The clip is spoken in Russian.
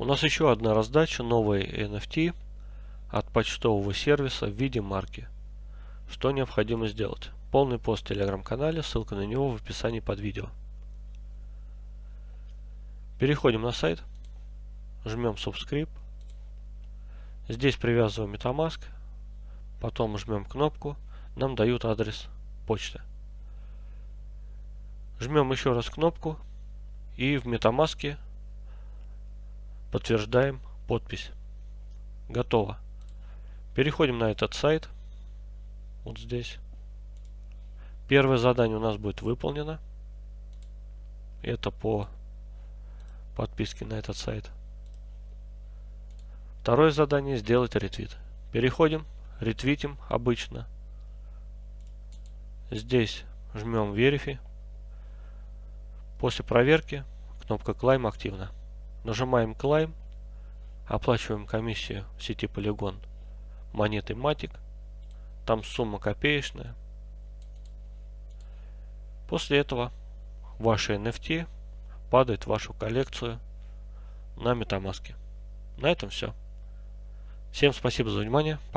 У нас еще одна раздача новой NFT от почтового сервиса в виде марки. Что необходимо сделать? Полный пост в телеграм-канале, ссылка на него в описании под видео. Переходим на сайт, жмем Subscribe. Здесь привязываем MetaMask, потом жмем кнопку, нам дают адрес почты. Жмем еще раз кнопку и в MetaMask Подтверждаем подпись. Готово. Переходим на этот сайт. Вот здесь. Первое задание у нас будет выполнено. Это по подписке на этот сайт. Второе задание сделать ретвит. Переходим, ретвитим обычно. Здесь жмем Verify. После проверки кнопка Climb активна. Нажимаем Climb, оплачиваем комиссию в сети Polygon монетой Matic. Там сумма копеечная. После этого ваши NFT падает в вашу коллекцию на MetaMask. На этом все. Всем спасибо за внимание. Пока.